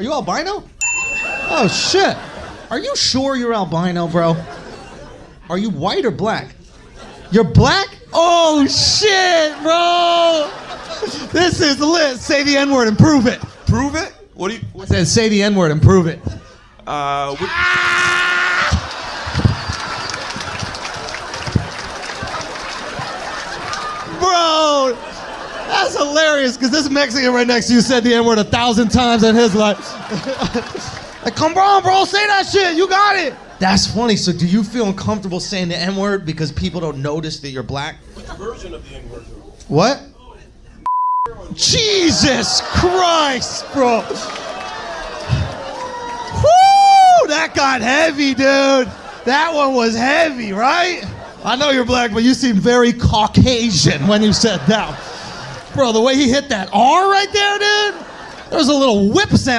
Are you albino? Oh shit. Are you sure you're albino, bro? Are you white or black? You're black? Oh shit, bro! This is lit. Say the N word and prove it. Prove it. What do you? I said say the N word and prove it. Uh, what, Bro, that's hilarious because this Mexican right next to you said the N word a thousand times in his life. like, come on, bro, say that shit. You got it. That's funny. So, do you feel uncomfortable saying the N word because people don't notice that you're black? which version of the N word? What? Jesus Christ, bro. Woo! That got heavy, dude. That one was heavy, right? I know you're black, but you seem very Caucasian when you said that. Bro, the way he hit that R right there, dude, there was a little whip sound.